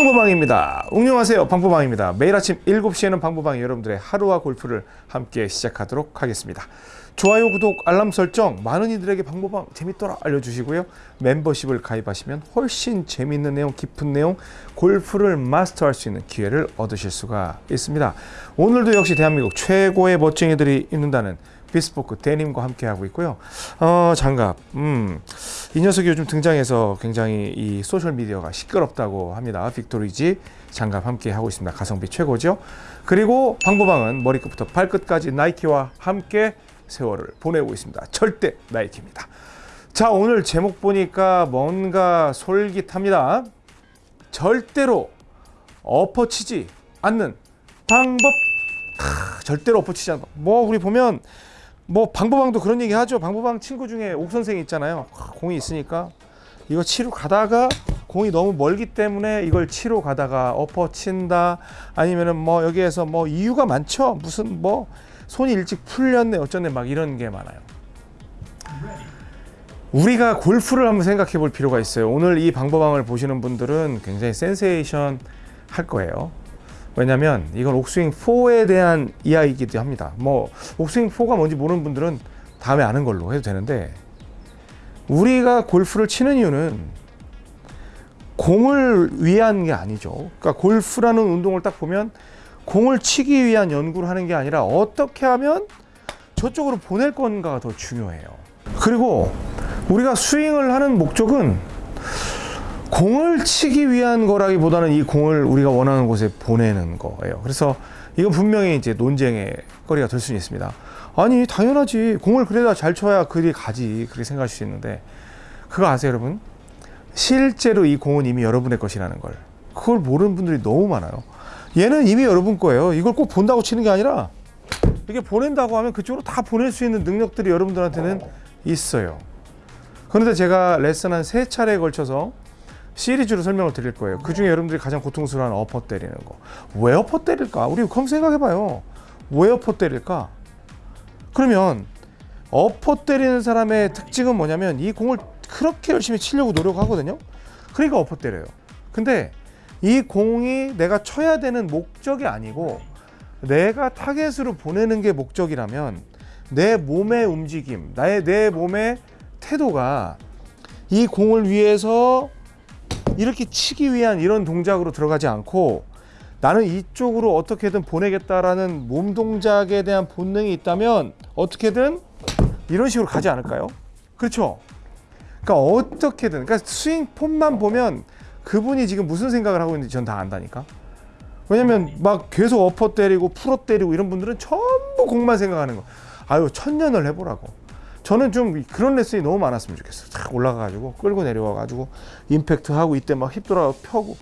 방보방입니다. 응용하세요. 방보방입니다. 매일 아침 7시에는 방보방이 여러분들의 하루와 골프를 함께 시작하도록 하겠습니다. 좋아요, 구독, 알람 설정 많은 이들에게 방보방 재밌더라 알려주시고요. 멤버십을 가입하시면 훨씬 재밌는 내용, 깊은 내용, 골프를 마스터할 수 있는 기회를 얻으실 수가 있습니다. 오늘도 역시 대한민국 최고의 멋쟁이들이 있는다는 비스포크 데님과 함께 하고 있고요. 어, 장갑. 음. 이 녀석이 요즘 등장해서 굉장히 이 소셜 미디어가 시끄럽다고 합니다. 빅토리지 장갑 함께 하고 있습니다. 가성비 최고죠. 그리고 방보방은 머리끝부터 발끝까지 나이키와 함께 세월을 보내고 있습니다. 절대 나이키입니다. 자, 오늘 제목 보니까 뭔가 솔깃합니다. 절대로 엎어치지 않는 방법. 크, 절대로 엎어치지 방법. 뭐 우리 보면 뭐 방보방도 그런 얘기 하죠. 방보방 친구 중에 옥 선생이 있잖아요. 공이 있으니까 이거 치러 가다가 공이 너무 멀기 때문에 이걸 치러 가다가 엎어친다 아니면은 뭐 여기에서 뭐 이유가 많죠. 무슨 뭐 손이 일찍 풀렸네 어쩌네 막 이런 게 많아요. 우리가 골프를 한번 생각해 볼 필요가 있어요. 오늘 이 방법방을 보시는 분들은 굉장히 센세이션 할 거예요. 왜냐면 이건 옥스윙 4에 대한 이야기이기도 합니다. 뭐 옥스윙 4가 뭔지 모르는 분들은 다음에 아는 걸로 해도 되는데 우리가 골프를 치는 이유는 공을 위한 게 아니죠. 그러니까 골프라는 운동을 딱 보면 공을 치기 위한 연구를 하는 게 아니라 어떻게 하면 저쪽으로 보낼 건가가 더 중요해요. 그리고 우리가 스윙을 하는 목적은 공을 치기 위한 거라기보다는 이 공을 우리가 원하는 곳에 보내는 거예요. 그래서 이건 분명히 이제 논쟁의 거리가 될 수는 있습니다. 아니 당연하지 공을 그래다 잘 쳐야 그리 가지 그렇게 생각할 수 있는데 그거 아세요 여러분? 실제로 이 공은 이미 여러분의 것이라는 걸 그걸 모르는 분들이 너무 많아요. 얘는 이미 여러분 거예요. 이걸 꼭 본다고 치는 게 아니라 이게 보낸다고 하면 그쪽으로 다 보낼 수 있는 능력들이 여러분들한테는 있어요. 그런데 제가 레슨 한 세 차례에 걸쳐서 시리즈로 설명을 드릴 거예요. 그 중에 여러분들이 가장 고통스러운 엎어 때리는 거. 왜 엎어 때릴까? 우리 그럼 생각해봐요. 왜 엎어 때릴까? 그러면 엎어 때리는 사람의 특징은 뭐냐면 이 공을 그렇게 열심히 치려고 노력하거든요. 그러니까 엎어 때려요. 근데 이 공이 내가 쳐야 되는 목적이 아니고 내가 타겟으로 보내는 게 목적이라면 내 몸의 움직임, 나의 내 몸의 태도가 이 공을 위해서 이렇게 치기 위한 이런 동작으로 들어가지 않고 나는 이쪽으로 어떻게든 보내겠다라는 몸 동작에 대한 본능이 있다면 어떻게든 이런 식으로 가지 않을까요? 그렇죠? 그러니까 어떻게든 그러니까 스윙 폼만 보면 그분이 지금 무슨 생각을 하고 있는지 전 다 안다니까. 왜냐면 막 계속 어퍼 때리고 풀어 때리고 이런 분들은 전부 공만 생각하는 거. 아유 천년을 해보라고. 저는 좀 그런 레슨이 너무 많았으면 좋겠어요. 탁 올라가가지고 끌고 내려와가지고 임팩트 하고 이때 막 힙 돌아 펴고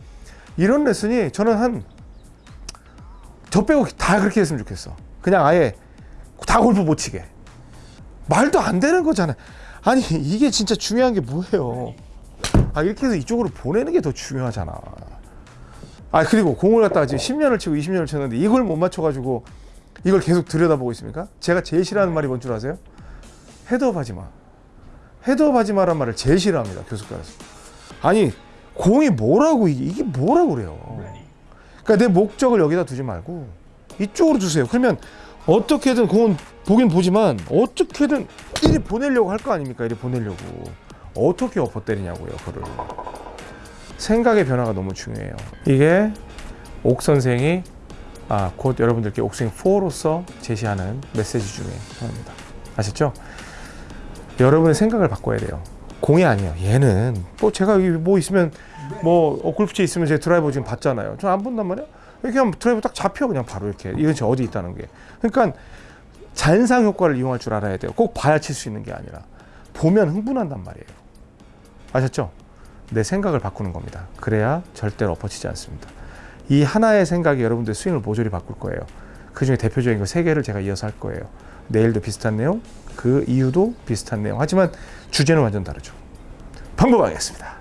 이런 레슨이 저는 한 저 빼고 다 그렇게 했으면 좋겠어. 그냥 아예 다 골프 못 치게. 말도 안 되는 거잖아. 아니 이게 진짜 중요한 게 뭐예요? 아 이렇게 해서 이쪽으로 보내는 게 더 중요하잖아. 아 그리고 공을 갖다가 지금 10년을 치고 20년을 쳤는데 이걸 못 맞춰 가지고 이걸 계속 들여다보고 있습니까? 제가 제일 싫어하는 말이 뭔 줄 아세요? 헤드업 하지 마. 헤드업 하지 마란 말을 제일 싫어합니다. 교습가에서. 아니 공이 뭐라고 이게, 이게 뭐라고 그래요. 그러니까 내 목적을 여기다 두지 말고 이쪽으로 두세요. 그러면 어떻게든 공은 보긴 보지만 어떻게든 이리 보내려고 할 거 아닙니까? 이리 보내려고. 어떻게 엎어 때리냐고요, 그를. 생각의 변화가 너무 중요해요. 이게 옥 선생이 아, 곧 여러분들께 옥스윙 4로서 제시하는 메시지 중에 하나입니다. 아셨죠? 여러분의 생각을 바꿔야 돼요. 공이 아니에요. 얘는 뭐 제가 여기 뭐 있으면 뭐 어, 골프채 있으면 제 드라이버 지금 봤잖아요. 저안 본단 말이야. 하면 드라이버 딱 잡혀 그냥 바로 이렇게 이건 저 어디 있다는 게. 그러니까 잔상 효과를 이용할 줄 알아야 돼요. 꼭 봐야 칠 수 있는 게 아니라 보면 흥분한단 말이에요. 아셨죠? 내 생각을 바꾸는 겁니다. 그래야 절대로 엎어치지 않습니다. 이 하나의 생각이 여러분들 스윙을 모조리 바꿀 거예요. 그 중에 대표적인 거 세 개를 제가 이어서 할 거예요. 내일도 비슷한 내용, 그 이유도 비슷한 내용. 하지만 주제는 완전 다르죠. 방법하겠습니다.